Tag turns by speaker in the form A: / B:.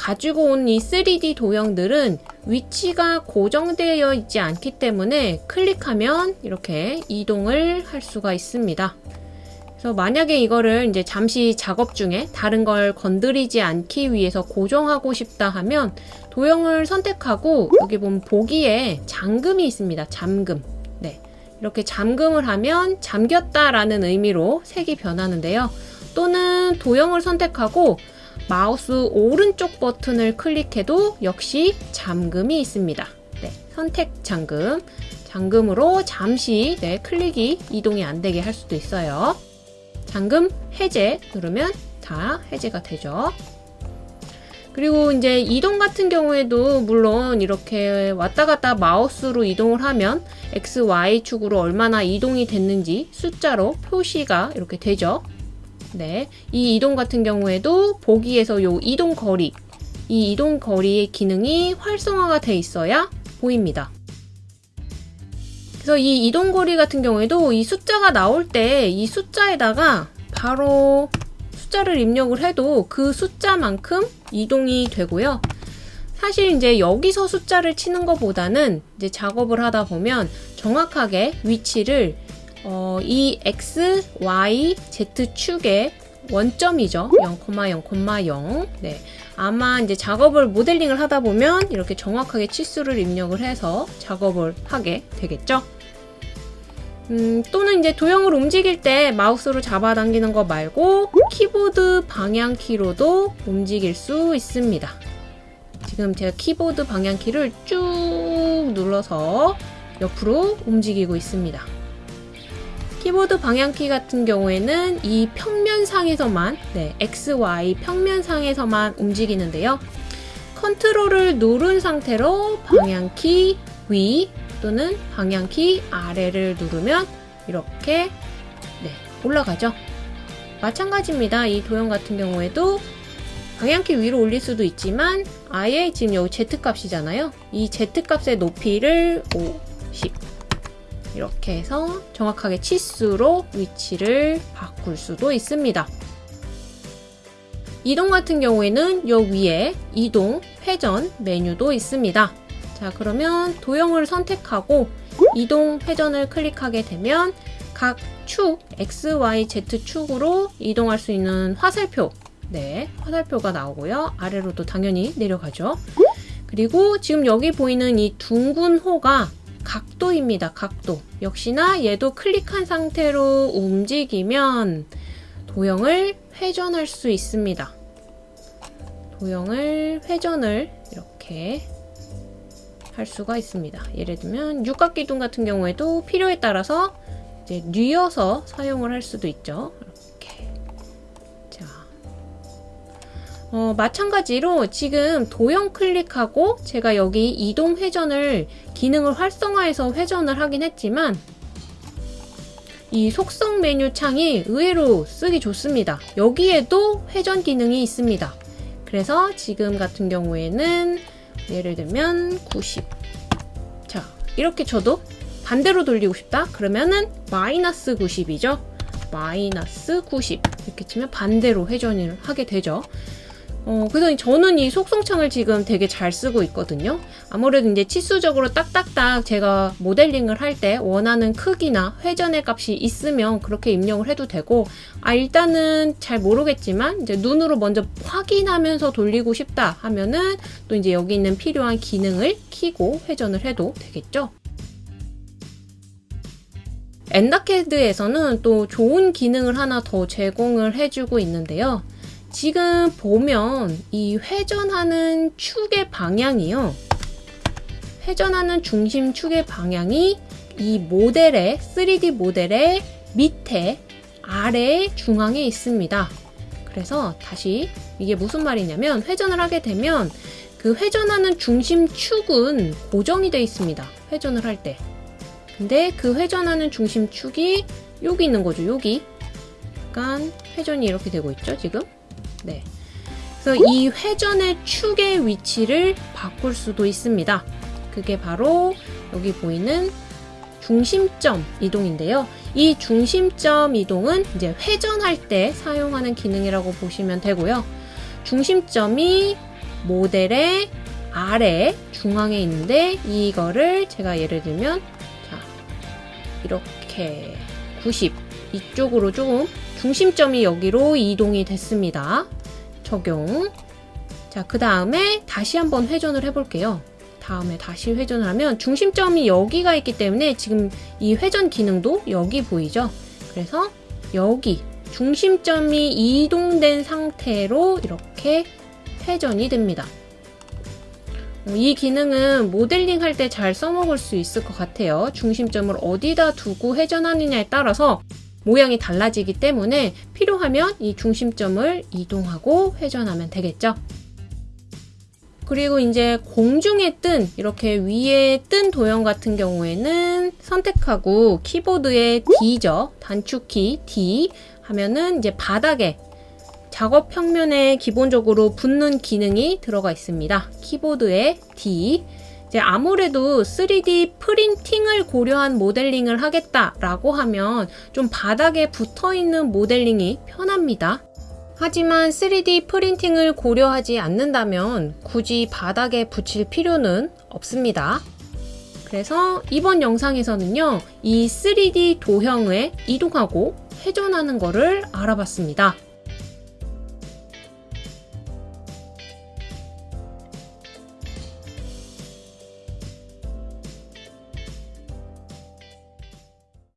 A: 가지고 온 이 3D 도형들은 위치가 고정되어 있지 않기 때문에 클릭하면 이렇게 이동을 할 수가 있습니다. 그래서 만약에 이거를 이제 잠시 작업 중에 다른 걸 건드리지 않기 위해서 고정하고 싶다 하면 도형을 선택하고 여기 보면 보기에 잠금이 있습니다. 잠금. 네. 이렇게 잠금을 하면 잠겼다라는 의미로 색이 변하는데요. 또는 도형을 선택하고 마우스 오른쪽 버튼을 클릭해도 역시 잠금이 있습니다. 네, 선택 잠금. 잠금으로 잠시 네, 클릭이 이동이 안 되게 할 수도 있어요. 잠금 해제 누르면 다 해제가 되죠. 그리고 이제 이동 같은 경우에도 물론 이렇게 왔다 갔다 마우스로 이동을 하면 X, Y 축으로 얼마나 이동이 됐는지 숫자로 표시가 이렇게 되죠. 네, 이 이동 같은 경우에도 보기에서 요 이동 거리, 이 이동 거리의 기능이 활성화가 돼 있어야 보입니다. 그래서 이 이동 거리 같은 경우에도 이 숫자가 나올 때 이 숫자에다가 바로 숫자를 입력을 해도 그 숫자만큼 이동이 되고요. 사실 이제 여기서 숫자를 치는 것보다는 이제 작업을 하다 보면 정확하게 위치를 어, 이 x, y, z 축의 원점이죠. 0,0,0. 네. 아마 이제 작업을 모델링을 하다 보면 이렇게 정확하게 치수를 입력을 해서 작업을 하게 되겠죠. 음, 또는 이제 도형을 움직일 때 마우스로 잡아당기는 거 말고 키보드 방향키로도 움직일 수 있습니다. 지금 제가 키보드 방향키를 쭉 눌러서 옆으로 움직이고 있습니다. 키보드 방향키 같은 경우에는 이 평면상에서만 네, X, Y 평면상에서만 움직이는데요. 컨트롤을 누른 상태로 방향키 위 또는 방향키 아래를 누르면 이렇게 네, 올라가죠. 마찬가지입니다. 이 도형 같은 경우에도 방향키 위로 올릴 수도 있지만 아예 지금 여기 Z값이잖아요. 이 Z값의 높이를 50 이렇게 해서 정확하게 치수로 위치를 바꿀 수도 있습니다. 이동 같은 경우에는 여 위에 이동, 회전 메뉴도 있습니다. 자 그러면 도형을 선택하고 이동, 회전을 클릭하게 되면 각 축, X, Y, Z 축으로 이동할 수 있는 화살표 네, 화살표가 나오고요. 아래로도 당연히 내려가죠. 그리고 지금 여기 보이는 이 둥근 호가 각도입니다. 각도. 역시나 얘도 클릭한 상태로 움직이면 도형을 회전할 수 있습니다. 도형을 회전을 이렇게 할 수가 있습니다. 예를 들면 육각기둥 같은 경우에도 필요에 따라서 이제 뉘어서 사용을 할 수도 있죠. 어, 마찬가지로 지금 도형 클릭하고 제가 여기 이동 회전을 기능을 활성화해서 회전을 하긴 했지만 이 속성 메뉴 창이 의외로 쓰기 좋습니다. 여기에도 회전 기능이 있습니다. 그래서 지금 같은 경우에는 예를 들면 90. 자, 이렇게 쳐도 반대로 돌리고 싶다? 그러면은 마이너스 90이죠. 마이너스 90 이렇게 치면 반대로 회전을 하게 되죠. 어, 그래서 저는 이 속성창을 지금 되게 잘 쓰고 있거든요. 아무래도 이제 치수적으로 딱딱딱 제가 모델링을 할 때 원하는 크기나 회전의 값이 있으면 그렇게 입력을 해도 되고, 아, 일단은 잘 모르겠지만, 이제 눈으로 먼저 확인하면서 돌리고 싶다 하면은 또 이제 여기 있는 필요한 기능을 키고 회전을 해도 되겠죠. 엔다캐드에서는 또 좋은 기능을 하나 더 제공을 해주고 있는데요. 지금 보면 이 회전하는 축의 방향이요. 회전하는 중심 축의 방향이 이 모델의 3D 모델의 밑에 아래 중앙에 있습니다. 그래서 다시 이게 무슨 말이냐면 회전을 하게 되면 그 회전하는 중심 축은 고정이 되어 있습니다. 회전을 할 때. 근데 그 회전하는 중심 축이 여기 있는 거죠. 여기. 약간 회전이 이렇게 되고 있죠. 지금. 네. 그래서 이 회전의 축의 위치를 바꿀 수도 있습니다. 그게 바로 여기 보이는 중심점 이동인데요. 이 중심점 이동은 이제 회전할 때 사용하는 기능이라고 보시면 되고요. 중심점이 모델의 아래 중앙에 있는데 이거를 제가 예를 들면 자 이렇게 90 이쪽으로 좀 중심점이 여기로 이동이 됐습니다. 적용. 자, 그 다음에 다시 한번 회전을 해볼게요. 다음에 다시 회전을 하면 중심점이 여기가 있기 때문에 지금 이 회전 기능도 여기 보이죠? 그래서 여기 중심점이 이동된 상태로 이렇게 회전이 됩니다. 이 기능은 모델링 할 때 잘 써먹을 수 있을 것 같아요. 중심점을 어디다 두고 회전하느냐에 따라서 모양이 달라지기 때문에 필요하면 이 중심점을 이동하고 회전하면 되겠죠. 그리고 이제 공중에 뜬 이렇게 위에 뜬 도형 같은 경우에는 선택하고 키보드의 D죠. 단축키 D 하면은 이제 바닥에 작업 평면에 기본적으로 붙는 기능이 들어가 있습니다. 키보드의 D 이제 아무래도 3D 프린팅을 고려한 모델링을 하겠다라고 하면 좀 바닥에 붙어 있는 모델링이 편합니다. 하지만 3D 프린팅을 고려하지 않는다면 굳이 바닥에 붙일 필요는 없습니다. 그래서 이번 영상에서는요, 이 3D 도형을 이동하고 회전하는 것을 알아봤습니다.